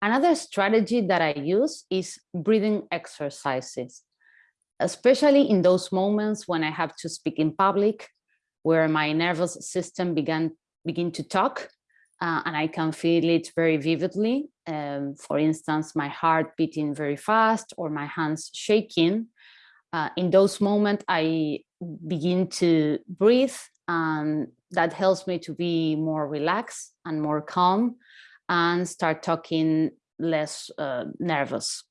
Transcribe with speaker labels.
Speaker 1: Another strategy that I use is breathing exercises, especially in those moments when I have to speak in public, where my nervous system began begin to talk uh, and I can feel it very vividly. Um, for instance, my heart beating very fast or my hands shaking. Uh, in those moments, I begin to breathe and that helps me to be more relaxed and more calm and start talking less uh, nervous.